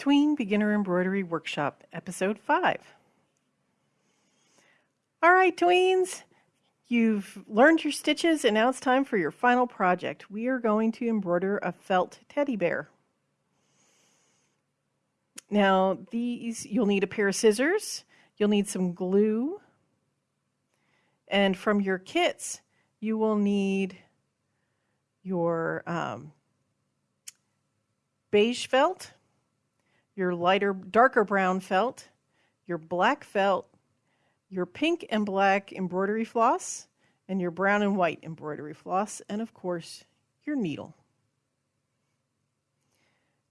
Tween Beginner Embroidery Workshop, Episode 5. All right, tweens, you've learned your stitches and now it's time for your final project. We are going to embroider a felt teddy bear. Now, these, you'll need a pair of scissors, you'll need some glue, and from your kits, you will need your um, beige felt, your lighter, darker brown felt, your black felt, your pink and black embroidery floss, and your brown and white embroidery floss, and of course, your needle.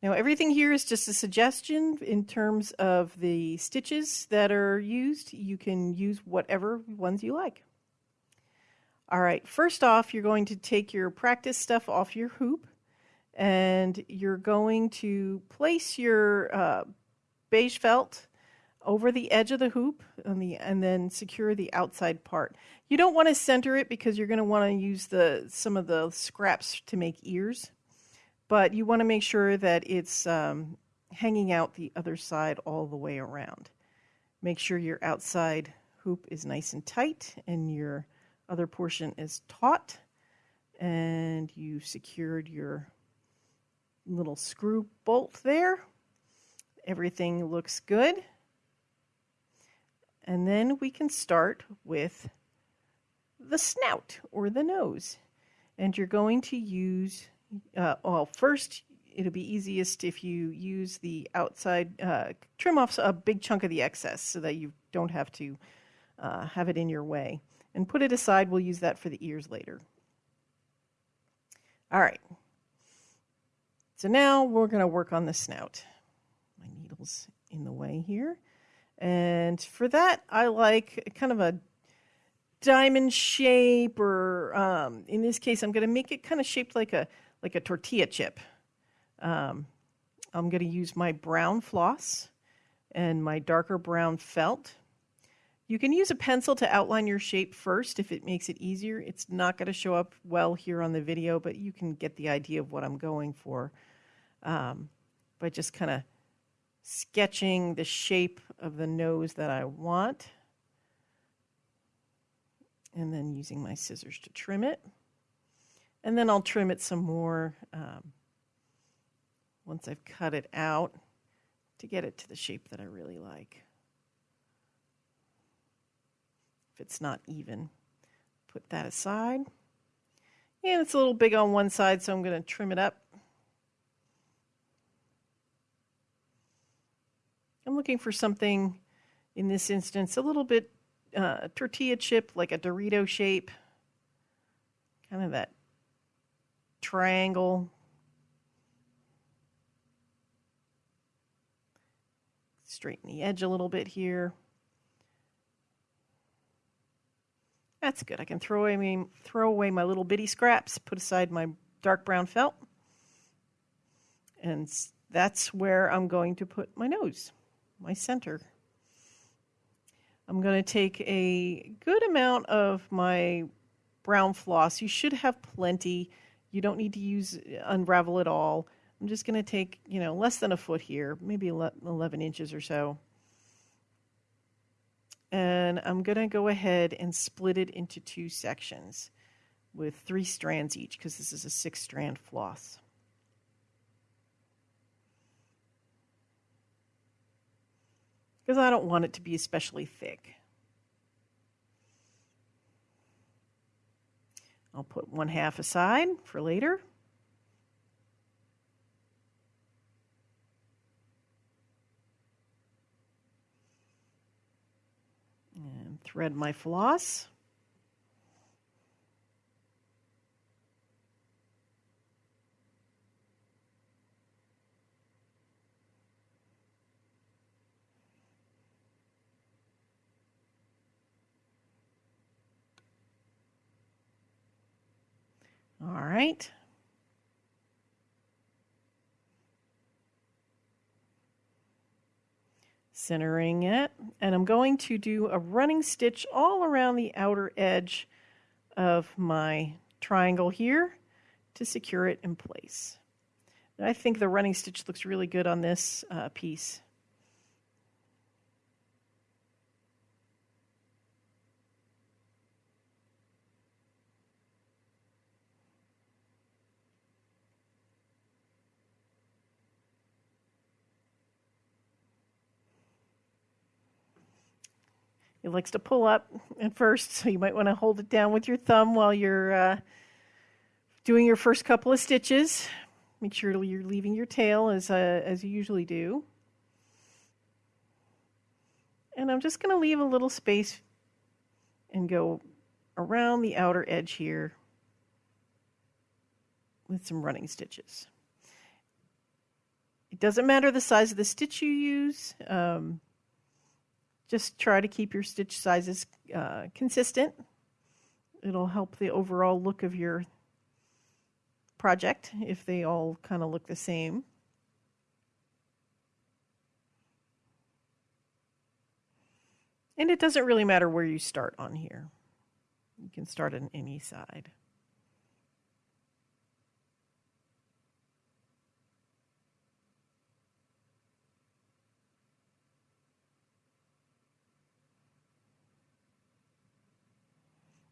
Now everything here is just a suggestion in terms of the stitches that are used. You can use whatever ones you like. All right, first off, you're going to take your practice stuff off your hoop and you're going to place your uh, beige felt over the edge of the hoop and, the, and then secure the outside part. You don't want to center it because you're going to want to use the some of the scraps to make ears, but you want to make sure that it's um, hanging out the other side all the way around. Make sure your outside hoop is nice and tight and your other portion is taut and you've secured your little screw bolt there. Everything looks good. And then we can start with the snout or the nose. And you're going to use, uh, well, first it'll be easiest if you use the outside, uh, trim off a big chunk of the excess so that you don't have to uh, have it in your way. And put it aside, we'll use that for the ears later. All right, so now we're going to work on the snout. My needle's in the way here. And for that, I like kind of a diamond shape, or um, in this case, I'm going to make it kind of shaped like a like a tortilla chip. Um, I'm going to use my brown floss and my darker brown felt. You can use a pencil to outline your shape first if it makes it easier. It's not going to show up well here on the video, but you can get the idea of what I'm going for um, by just kind of sketching the shape of the nose that I want and then using my scissors to trim it. And then I'll trim it some more um, once I've cut it out to get it to the shape that I really like. If it's not even, put that aside. And it's a little big on one side, so I'm going to trim it up. Looking for something, in this instance, a little bit uh, tortilla chip, like a Dorito shape. Kind of that triangle. Straighten the edge a little bit here. That's good. I can throw away, throw away my little bitty scraps, put aside my dark brown felt. And that's where I'm going to put my nose my center. I'm going to take a good amount of my brown floss. You should have plenty. You don't need to use uh, unravel it all. I'm just going to take, you know, less than a foot here, maybe 11 inches or so. And I'm going to go ahead and split it into two sections with three strands each because this is a six strand floss. Because I don't want it to be especially thick. I'll put one half aside for later. And thread my floss. All right. Centering it. And I'm going to do a running stitch all around the outer edge of my triangle here to secure it in place. I think the running stitch looks really good on this uh, piece. Likes to pull up at first, so you might want to hold it down with your thumb while you're uh, doing your first couple of stitches. Make sure you're leaving your tail as, uh, as you usually do. And I'm just going to leave a little space and go around the outer edge here with some running stitches. It doesn't matter the size of the stitch you use. Um, just try to keep your stitch sizes uh, consistent. It'll help the overall look of your project if they all kind of look the same. And it doesn't really matter where you start on here. You can start on any side.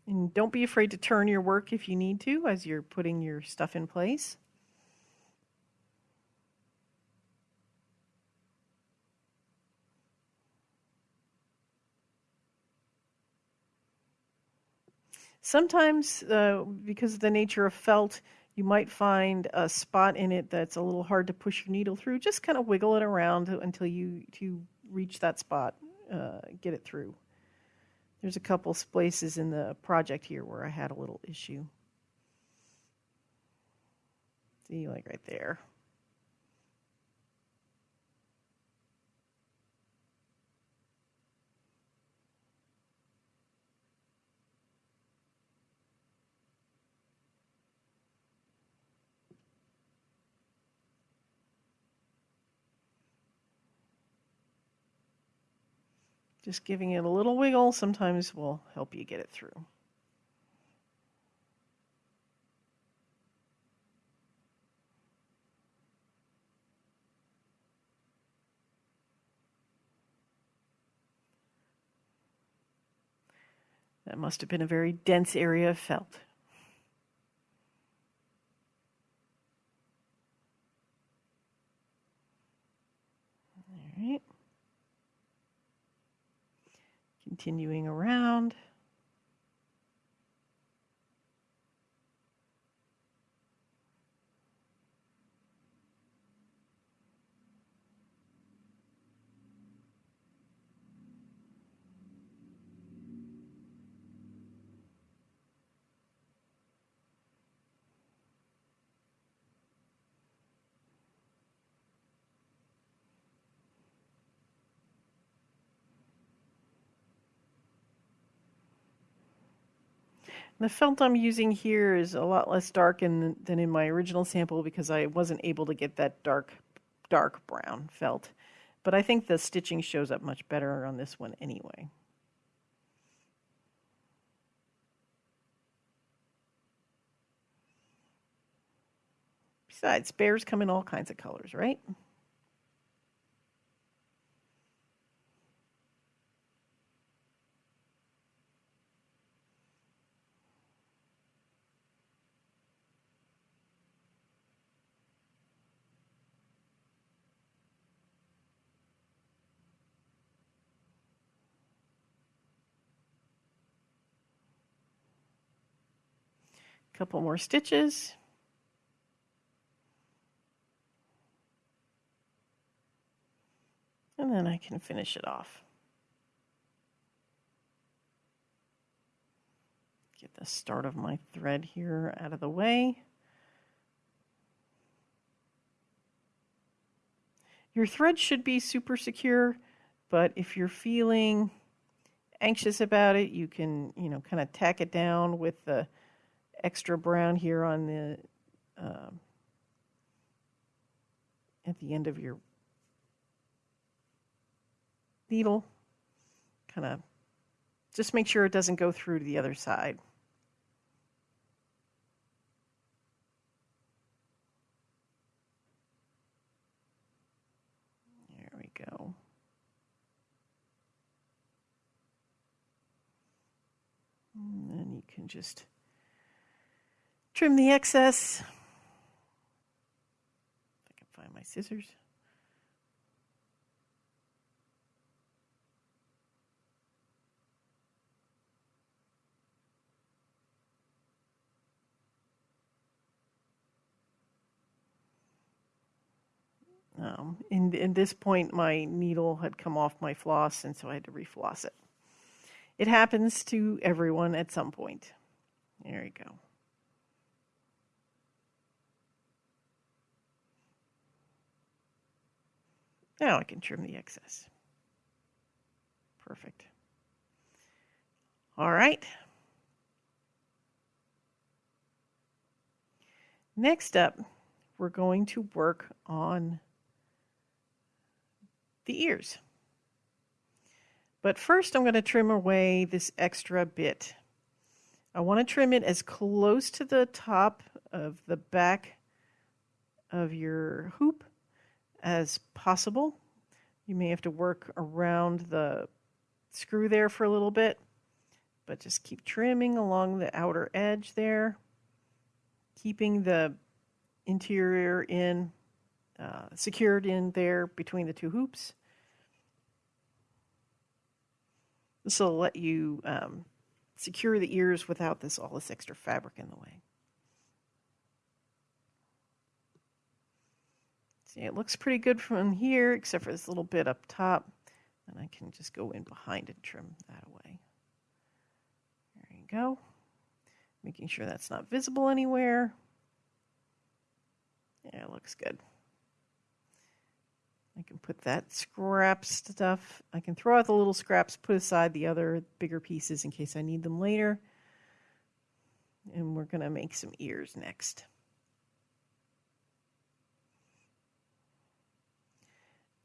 And don't be afraid to turn your work if you need to as you're putting your stuff in place. Sometimes, uh, because of the nature of felt, you might find a spot in it that's a little hard to push your needle through. Just kind of wiggle it around until you, you reach that spot, uh, get it through. There's a couple places in the project here where I had a little issue. See, like right there. Just giving it a little wiggle sometimes will help you get it through. That must have been a very dense area of felt. Continuing around. The felt I'm using here is a lot less dark in, than in my original sample because I wasn't able to get that dark, dark brown felt. But I think the stitching shows up much better on this one anyway. Besides, bears come in all kinds of colors, right? Couple more stitches. And then I can finish it off. Get the start of my thread here out of the way. Your thread should be super secure, but if you're feeling anxious about it, you can, you know, kind of tack it down with the extra brown here on the um, at the end of your needle. Kind of just make sure it doesn't go through to the other side. There we go. And then you can just trim the excess. If I can find my scissors. Um, in, in this point, my needle had come off my floss, and so I had to refloss it. It happens to everyone at some point. There you go. Now I can trim the excess. Perfect. All right. Next up, we're going to work on the ears. But first I'm going to trim away this extra bit. I want to trim it as close to the top of the back of your hoop as possible. You may have to work around the screw there for a little bit, but just keep trimming along the outer edge there, keeping the interior in, uh, secured in there between the two hoops. This will let you um, secure the ears without this all this extra fabric in the way. See, it looks pretty good from here, except for this little bit up top. And I can just go in behind and trim that away. There you go. Making sure that's not visible anywhere. Yeah, it looks good. I can put that scrap stuff. I can throw out the little scraps, put aside the other bigger pieces in case I need them later. And we're going to make some ears next.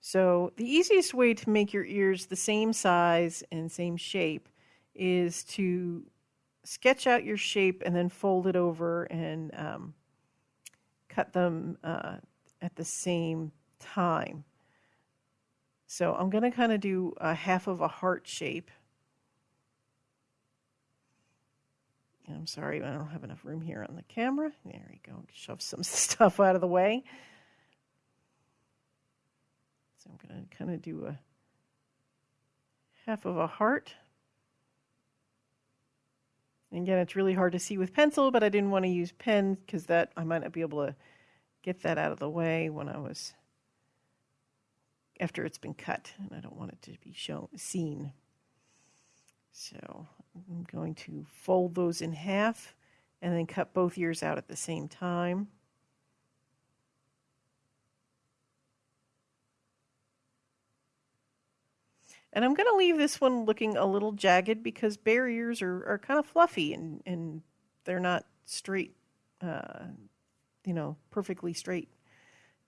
So the easiest way to make your ears the same size and same shape is to sketch out your shape and then fold it over and um, cut them uh, at the same time. So I'm going to kind of do a half of a heart shape. I'm sorry, I don't have enough room here on the camera. There we go. Shove some stuff out of the way. So I'm going to kind of do a half of a heart. And again, it's really hard to see with pencil, but I didn't want to use pen because that I might not be able to get that out of the way when I was after it's been cut, and I don't want it to be shown seen. So I'm going to fold those in half and then cut both ears out at the same time. And I'm going to leave this one looking a little jagged because barriers are, are kind of fluffy and, and they're not straight, uh, you know, perfectly straight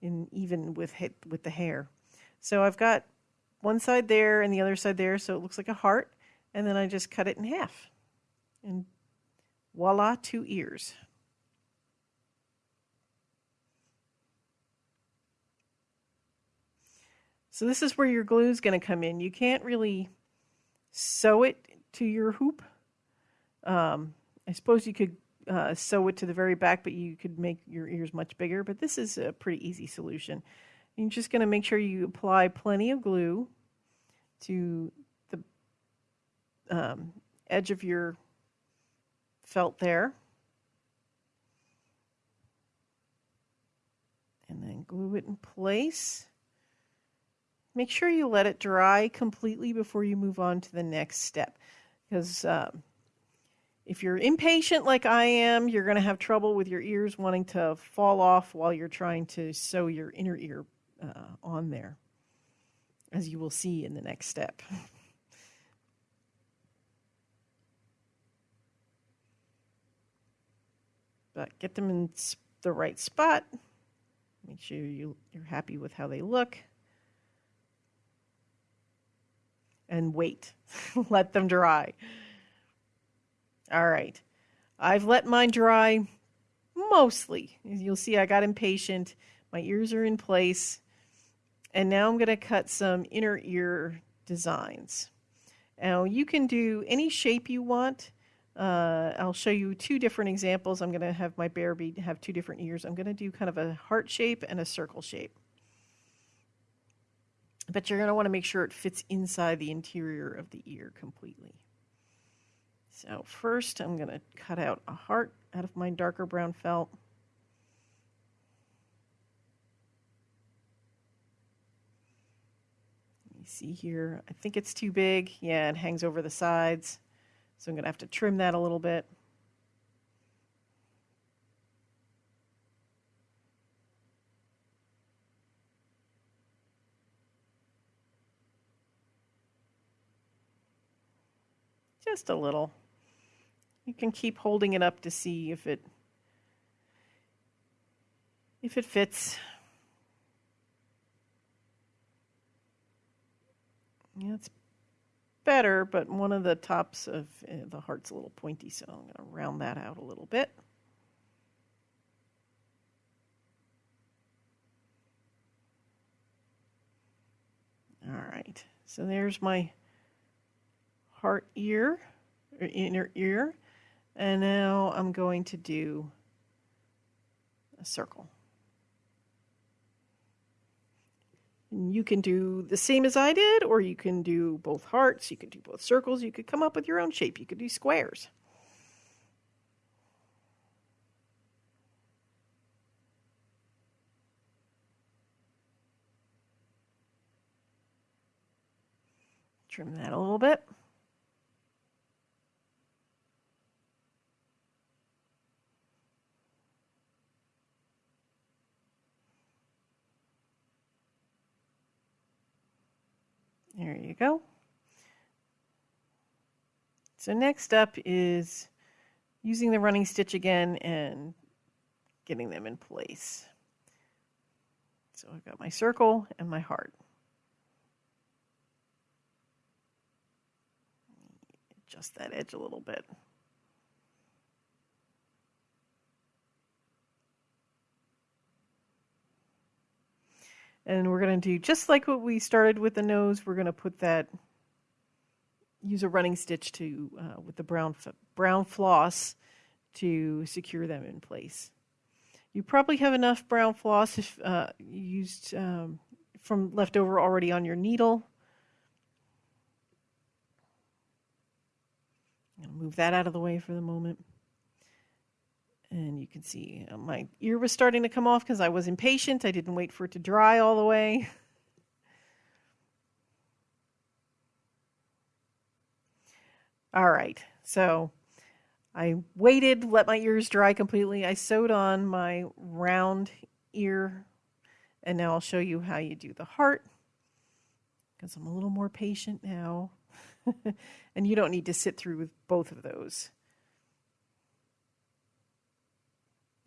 and even with, hit, with the hair. So I've got one side there and the other side there, so it looks like a heart. And then I just cut it in half. And voila, two ears. So this is where your glue is going to come in. You can't really sew it to your hoop. Um, I suppose you could uh, sew it to the very back, but you could make your ears much bigger. But this is a pretty easy solution. You're just going to make sure you apply plenty of glue to the um, edge of your felt there. And then glue it in place. Make sure you let it dry completely before you move on to the next step. Because um, if you're impatient like I am, you're going to have trouble with your ears wanting to fall off while you're trying to sew your inner ear uh, on there, as you will see in the next step. but get them in the right spot. Make sure you, you're happy with how they look. And wait. let them dry. All right. I've let mine dry mostly. You'll see, I got impatient. My ears are in place. And now I'm going to cut some inner ear designs. Now you can do any shape you want. Uh, I'll show you two different examples. I'm going to have my bear be have two different ears. I'm going to do kind of a heart shape and a circle shape. But you're going to want to make sure it fits inside the interior of the ear completely. So first I'm going to cut out a heart out of my darker brown felt. You see here, I think it's too big. Yeah, it hangs over the sides. So I'm going to have to trim that a little bit. Just a little. You can keep holding it up to see if it if it fits. Yeah, it's better, but one of the tops of uh, the heart's a little pointy, so I'm going to round that out a little bit. All right, so there's my heart ear, or inner ear, and now I'm going to do a circle. And you can do the same as I did, or you can do both hearts, you can do both circles, you could come up with your own shape, you could do squares. Trim that a little bit. There you go. So next up is using the running stitch again and getting them in place. So I've got my circle and my heart. Adjust that edge a little bit. And we're going to do just like what we started with the nose, we're going to put that, use a running stitch to, uh, with the brown, brown floss to secure them in place. You probably have enough brown floss if uh, used um, from leftover already on your needle. Move that out of the way for the moment. And you can see uh, my ear was starting to come off because I was impatient. I didn't wait for it to dry all the way. all right, so I waited, let my ears dry completely. I sewed on my round ear, and now I'll show you how you do the heart because I'm a little more patient now. and you don't need to sit through with both of those.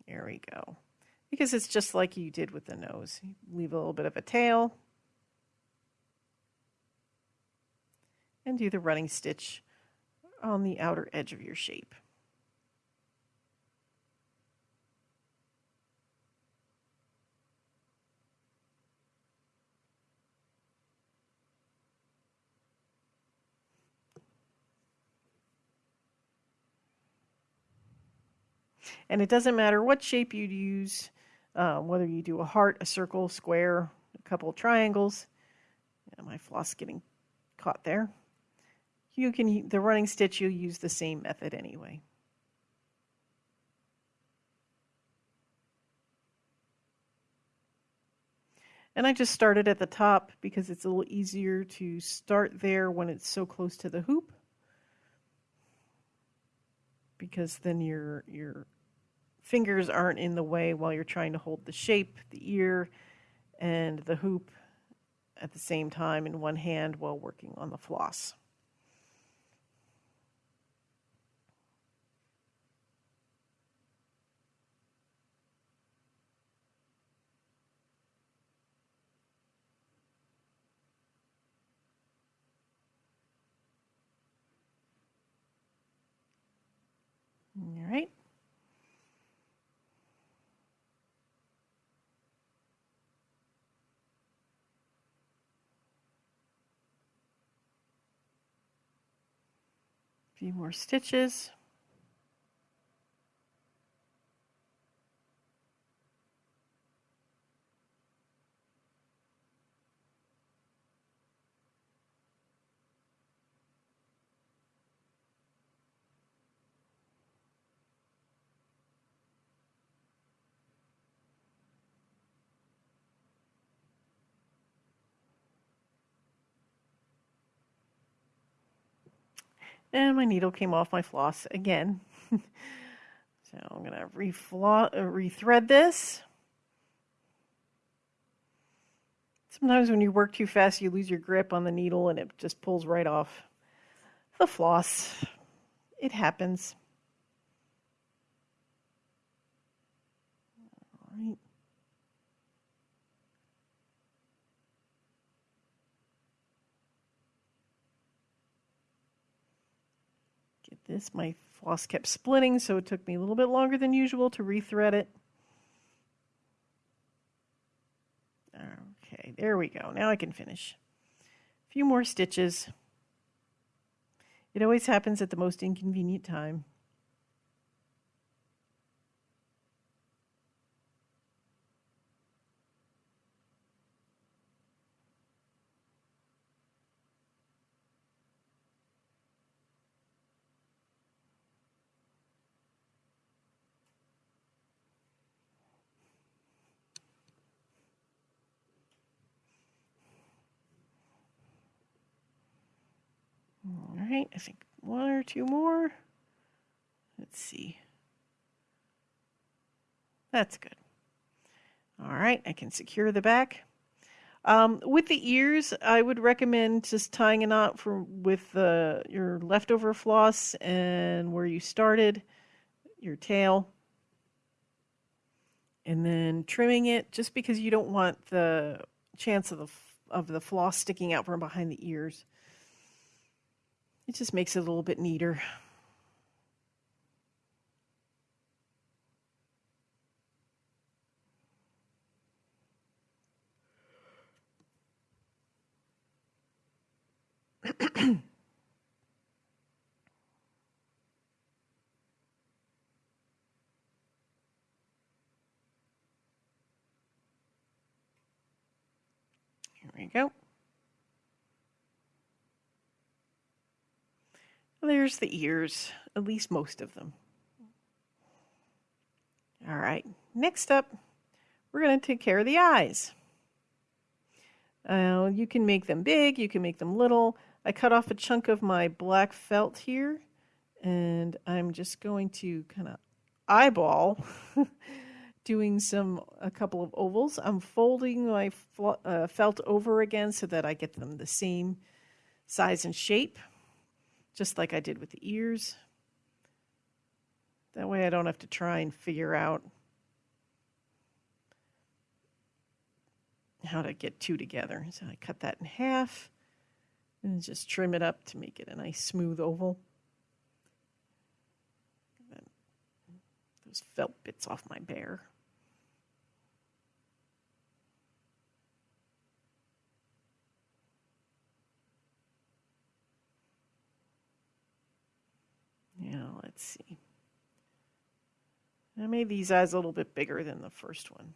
There we go. Because it's just like you did with the nose. Leave a little bit of a tail. And do the running stitch on the outer edge of your shape. And it doesn't matter what shape you use, uh, whether you do a heart, a circle, square, a couple triangles. Yeah, my floss getting caught there. You can the running stitch. You'll use the same method anyway. And I just started at the top because it's a little easier to start there when it's so close to the hoop. Because then your your fingers aren't in the way while you're trying to hold the shape, the ear, and the hoop at the same time in one hand while working on the floss. All right. Few more stitches. And my needle came off my floss again. so I'm going to reflo- uh, rethread this. Sometimes when you work too fast, you lose your grip on the needle and it just pulls right off the floss. It happens. This. My floss kept splitting, so it took me a little bit longer than usual to rethread it. Okay, there we go. Now I can finish. A few more stitches. It always happens at the most inconvenient time. All right, I think one or two more. Let's see. That's good. All right, I can secure the back. Um, with the ears, I would recommend just tying a knot for with the, your leftover floss and where you started, your tail, and then trimming it just because you don't want the chance of the of the floss sticking out from behind the ears. It just makes it a little bit neater. Here we go. There's the ears, at least most of them. All right, next up, we're going to take care of the eyes. Uh, you can make them big, you can make them little. I cut off a chunk of my black felt here, and I'm just going to kind of eyeball doing some a couple of ovals. I'm folding my uh, felt over again so that I get them the same size and shape just like I did with the ears. That way I don't have to try and figure out how to get two together. So I cut that in half and just trim it up to make it a nice smooth oval. those felt bits off my bear. Now, let's see. I made these eyes a little bit bigger than the first one.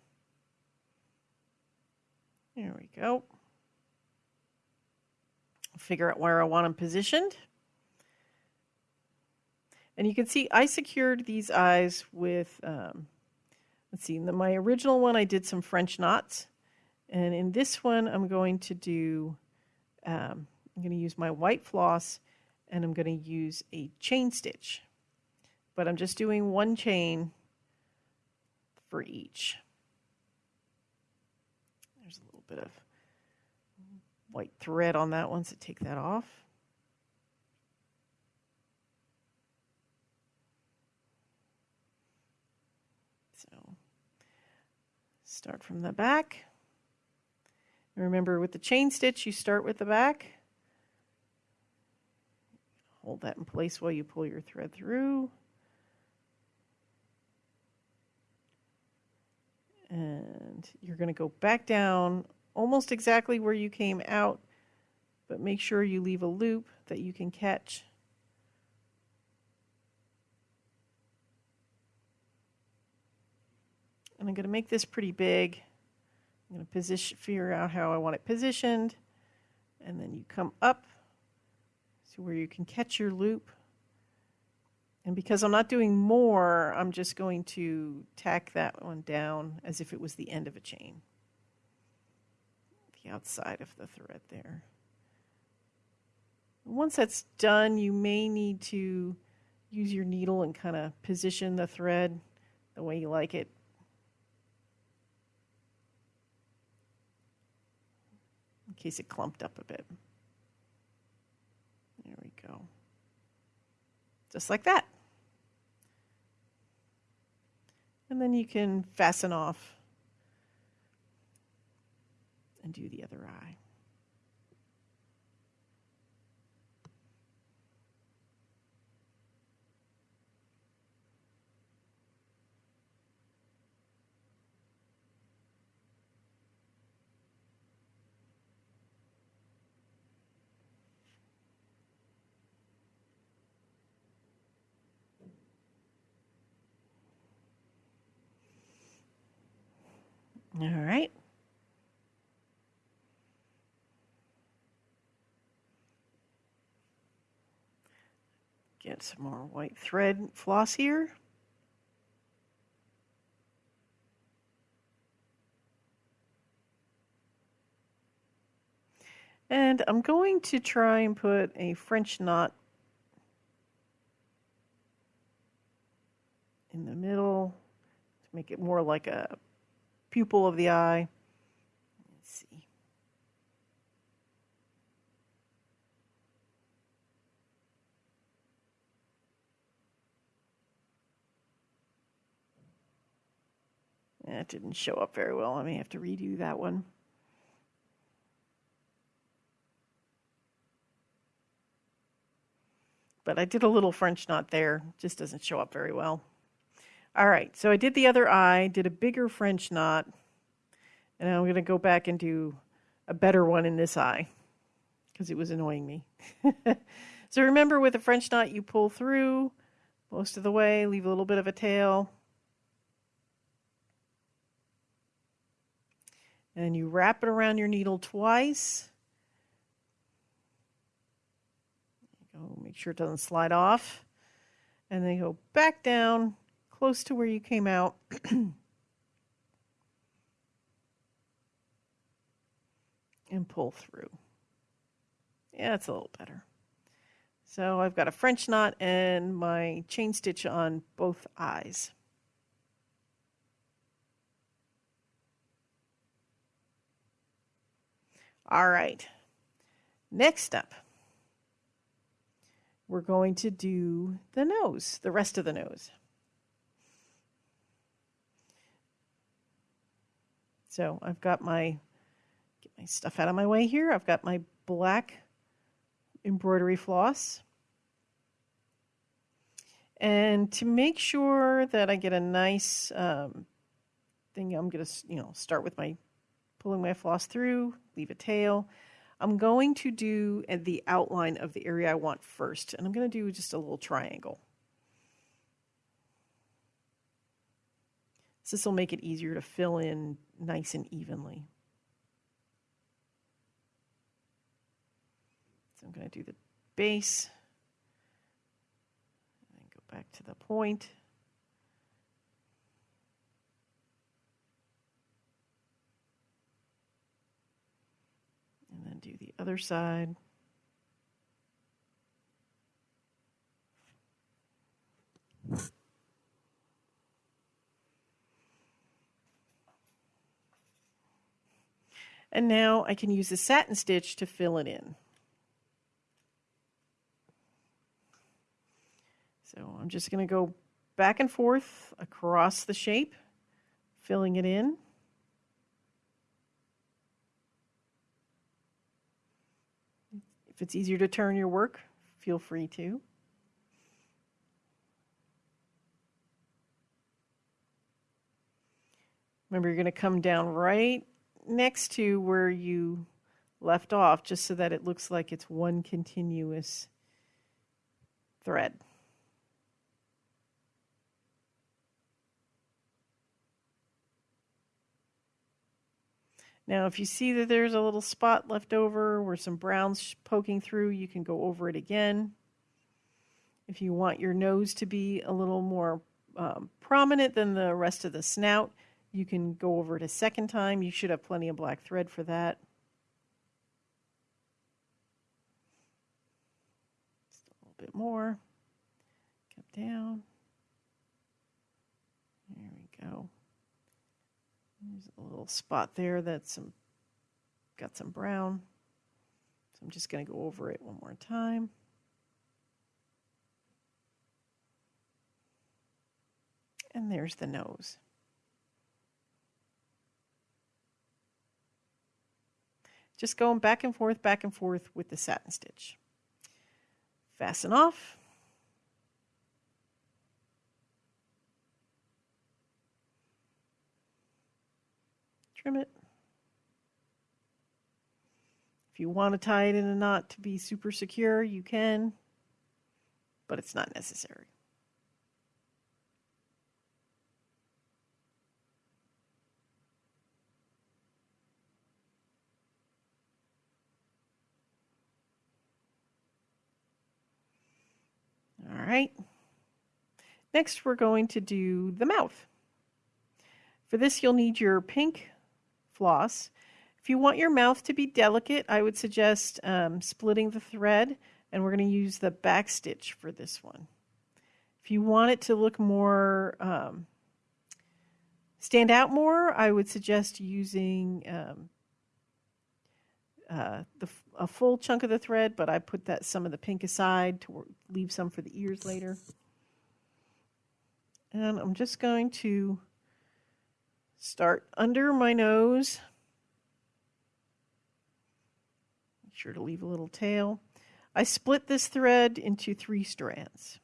There we go. Figure out where I want them positioned. And you can see I secured these eyes with, um, let's see, in the, my original one I did some French knots. And in this one I'm going to do, um, I'm going to use my white floss and I'm going to use a chain stitch. But I'm just doing one chain for each. There's a little bit of white thread on that one, so take that off. So start from the back. Remember with the chain stitch, you start with the back Hold that in place while you pull your thread through. And you're going to go back down almost exactly where you came out, but make sure you leave a loop that you can catch. And I'm going to make this pretty big. I'm going to position, figure out how I want it positioned. And then you come up to where you can catch your loop. And because I'm not doing more, I'm just going to tack that one down as if it was the end of a chain. The outside of the thread there. Once that's done, you may need to use your needle and kind of position the thread the way you like it. In case it clumped up a bit. Go. Just like that. And then you can fasten off and do the other eye. All right. Get some more white thread floss here. And I'm going to try and put a French knot in the middle to make it more like a pupil of the eye. Let's see. That didn't show up very well. I may have to redo that one. But I did a little French knot there. Just doesn't show up very well. All right, so I did the other eye, did a bigger French knot, and I'm going to go back and do a better one in this eye because it was annoying me. so remember with a French knot, you pull through most of the way, leave a little bit of a tail, and you wrap it around your needle twice. Go, make sure it doesn't slide off, and then go back down close to where you came out. and pull through. Yeah, it's a little better. So I've got a French knot and my chain stitch on both eyes. All right, next up, we're going to do the nose, the rest of the nose. So I've got my, get my stuff out of my way here. I've got my black embroidery floss. And to make sure that I get a nice um, thing, I'm going to, you know, start with my pulling my floss through, leave a tail. I'm going to do uh, the outline of the area I want first, and I'm going to do just a little triangle. This will make it easier to fill in nice and evenly. So I'm going to do the base, and go back to the point. And then do the other side. And now I can use the satin stitch to fill it in. So I'm just going to go back and forth across the shape, filling it in. If it's easier to turn your work, feel free to. Remember, you're going to come down right next to where you left off just so that it looks like it's one continuous thread. Now, if you see that there's a little spot left over where some brown's poking through, you can go over it again. If you want your nose to be a little more um, prominent than the rest of the snout, you can go over it a second time. You should have plenty of black thread for that. Just a little bit more. Come down. There we go. There's a little spot there that's some got some brown. So I'm just going to go over it one more time. And there's the nose. Just going back and forth, back and forth with the satin stitch. Fasten off. Trim it. If you want to tie it in a knot to be super secure, you can, but it's not necessary. All right. Next, we're going to do the mouth. For this, you'll need your pink floss. If you want your mouth to be delicate, I would suggest um, splitting the thread, and we're going to use the back stitch for this one. If you want it to look more, um, stand out more, I would suggest using um, uh, the, a full chunk of the thread, but I put that some of the pink aside to leave some for the ears later. And I'm just going to start under my nose. Make sure to leave a little tail. I split this thread into three strands.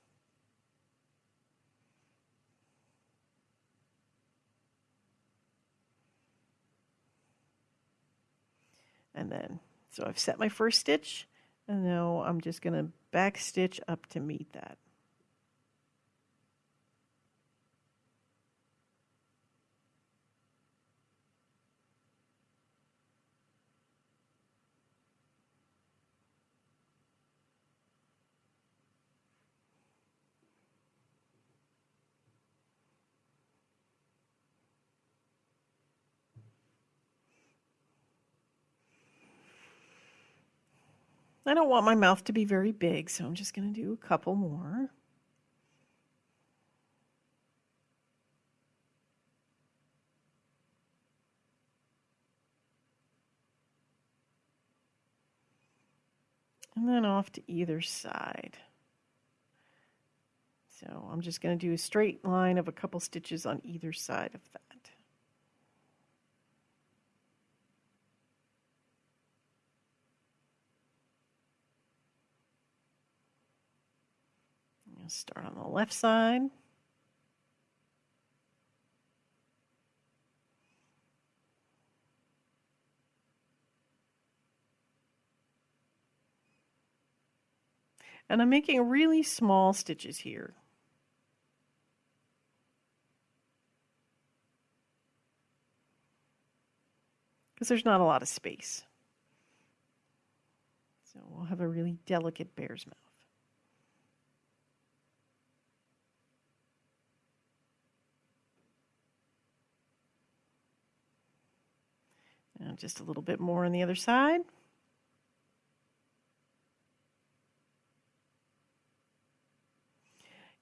And then so I've set my first stitch and now I'm just going to back stitch up to meet that. I don't want my mouth to be very big, so I'm just going to do a couple more. And then off to either side. So I'm just going to do a straight line of a couple stitches on either side of that. Start on the left side. And I'm making really small stitches here. Because there's not a lot of space. So we'll have a really delicate bear's mouth. And just a little bit more on the other side.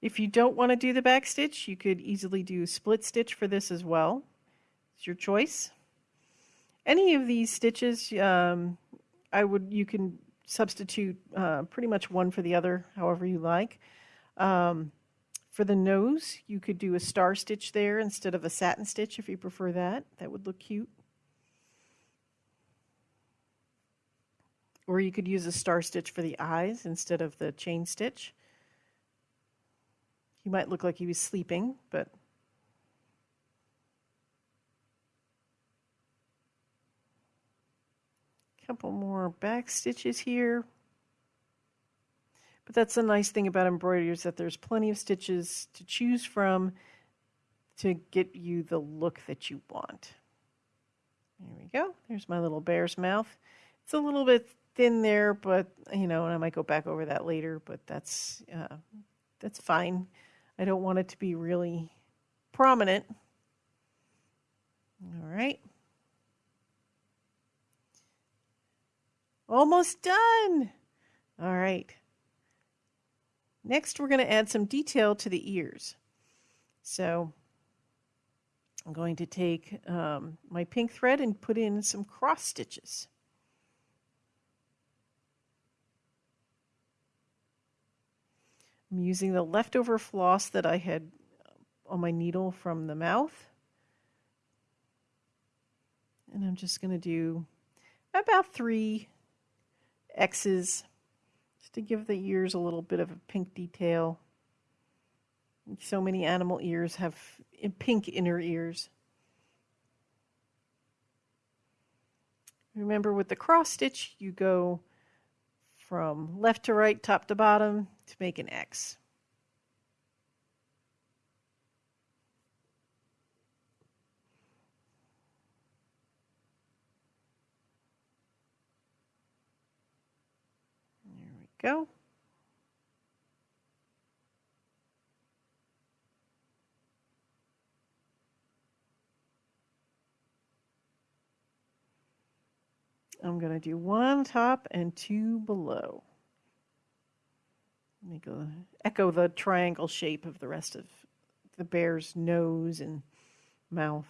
If you don't want to do the back stitch, you could easily do split stitch for this as well. It's your choice. Any of these stitches, um, I would you can substitute uh, pretty much one for the other, however you like. Um, for the nose, you could do a star stitch there instead of a satin stitch if you prefer that. That would look cute. Or you could use a star stitch for the eyes instead of the chain stitch. He might look like he was sleeping, but a couple more back stitches here. But that's the nice thing about embroidery is that there's plenty of stitches to choose from to get you the look that you want. There we go. There's my little bear's mouth. It's a little bit thin there, but you know, and I might go back over that later, but that's uh, that's fine. I don't want it to be really prominent. All right. Almost done. All right. Next, we're going to add some detail to the ears. So I'm going to take um, my pink thread and put in some cross stitches. I'm using the leftover floss that I had uh, on my needle from the mouth. And I'm just going to do about three X's just to give the ears a little bit of a pink detail. So many animal ears have eh, pink inner ears. Remember with the cross stitch, you go from left to right, top to bottom to make an X. There we go. I'm going to do one top and two below. Make a, echo the triangle shape of the rest of the bear's nose and mouth.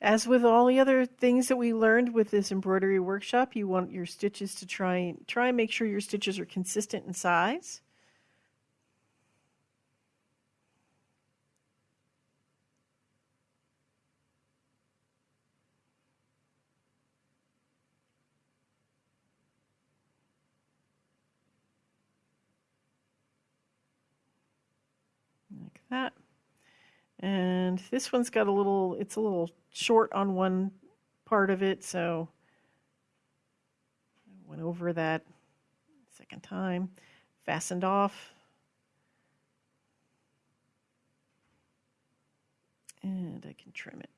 As with all the other things that we learned with this embroidery workshop, you want your stitches to try try and make sure your stitches are consistent in size. like that. And this one's got a little, it's a little short on one part of it, so I went over that second time, fastened off. And I can trim it.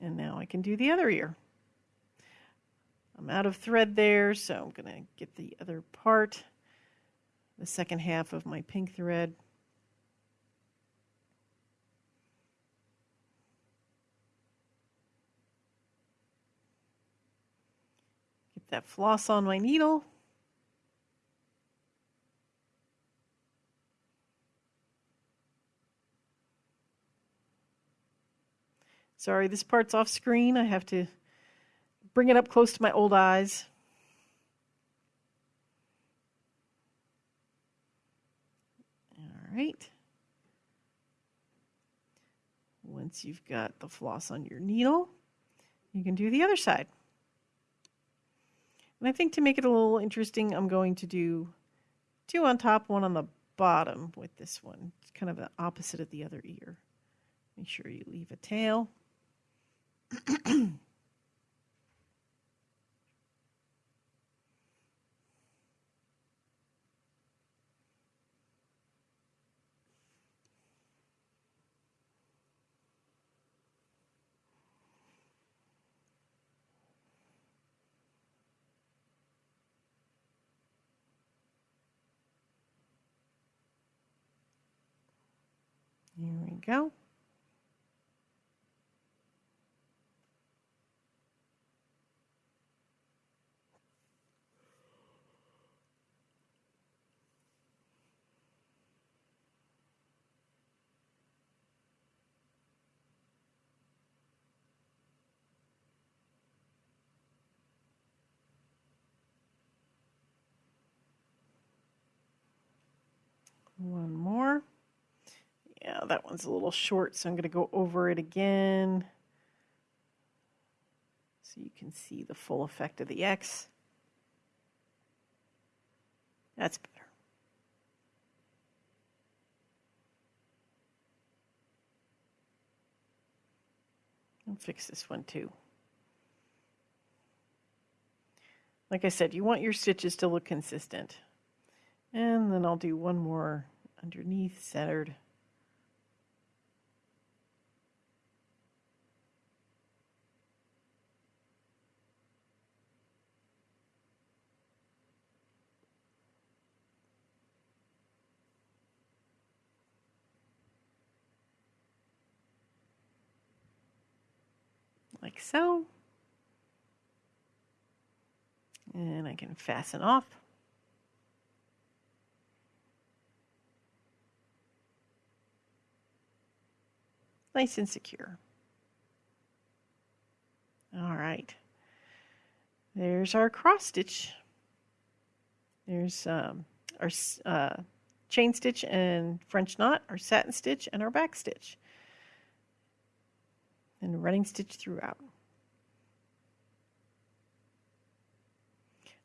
And now I can do the other ear. I'm out of thread there, so I'm going to get the other part, the second half of my pink thread. Get that floss on my needle. Sorry, this part's off screen. I have to bring it up close to my old eyes. All right. Once you've got the floss on your needle, you can do the other side. And I think to make it a little interesting, I'm going to do two on top, one on the bottom with this one. It's kind of the opposite of the other ear. Make sure you leave a tail. Here we go. One more. Yeah, that one's a little short, so I'm going to go over it again so you can see the full effect of the X. That's better. I'll fix this one too. Like I said, you want your stitches to look consistent. And then I'll do one more underneath centered. Like so. And I can fasten off. Nice and secure. All right. There's our cross stitch. There's um, our uh, chain stitch and French knot, our satin stitch, and our back stitch. And running stitch throughout.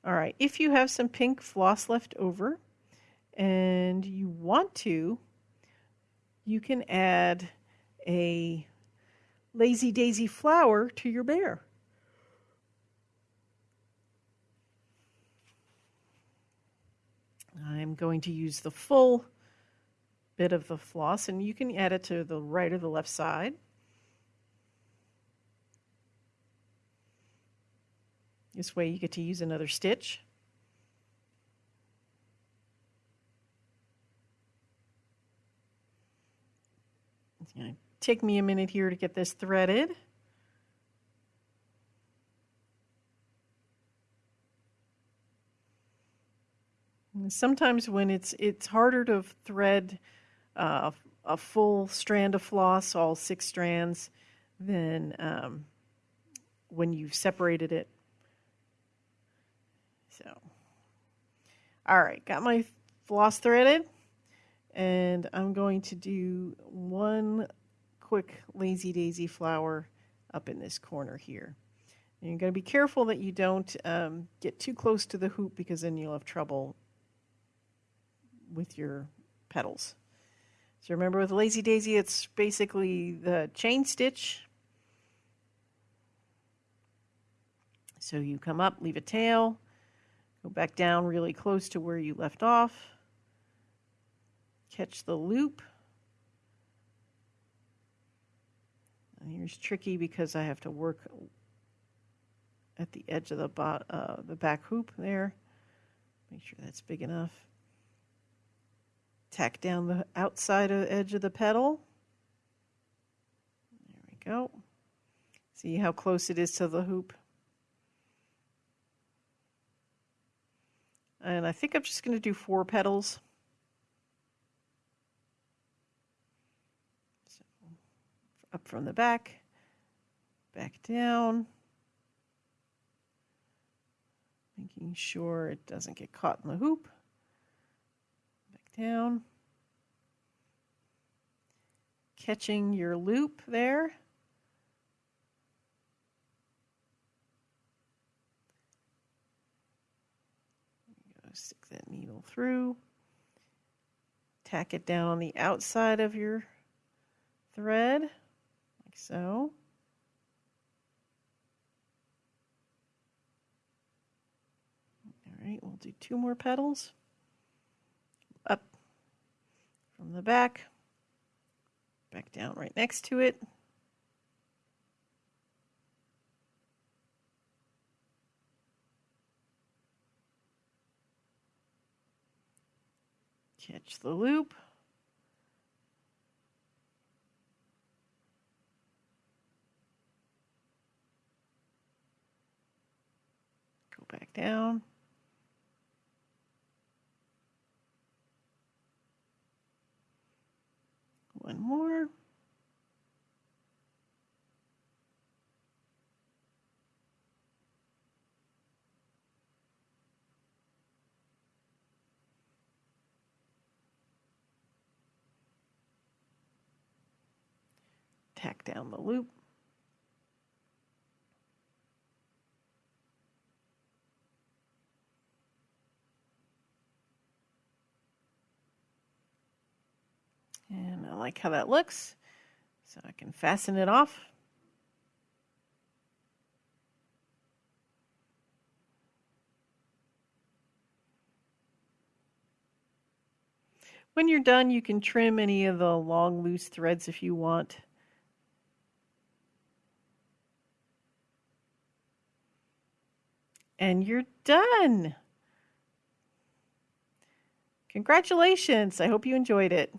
All right, if you have some pink floss left over and you want to, you can add a lazy daisy flower to your bear. I'm going to use the full bit of the floss and you can add it to the right or the left side. This way you get to use another stitch. It's going to take me a minute here to get this threaded. Sometimes when it's it's harder to thread uh, a full strand of floss, all six strands, than um, when you've separated it. So, all right, got my floss threaded, and I'm going to do one quick lazy daisy flower up in this corner here. And you're going to be careful that you don't um, get too close to the hoop because then you'll have trouble with your petals. So remember with Lazy Daisy, it's basically the chain stitch. So you come up, leave a tail, go back down really close to where you left off, catch the loop. And here's tricky because I have to work at the edge of the, uh, the back hoop there. Make sure that's big enough. Tack down the outside of the edge of the petal. There we go. See how close it is to the hoop. And I think I'm just going to do four petals. So up from the back, back down, making sure it doesn't get caught in the hoop Back down, catching your loop there. That needle through, tack it down on the outside of your thread, like so. All right, we'll do two more petals Up from the back, back down right next to it. Catch the loop. Go back down. one more. Tack down the loop. And I like how that looks. So I can fasten it off. When you're done, you can trim any of the long loose threads if you want. And you're done. Congratulations. I hope you enjoyed it.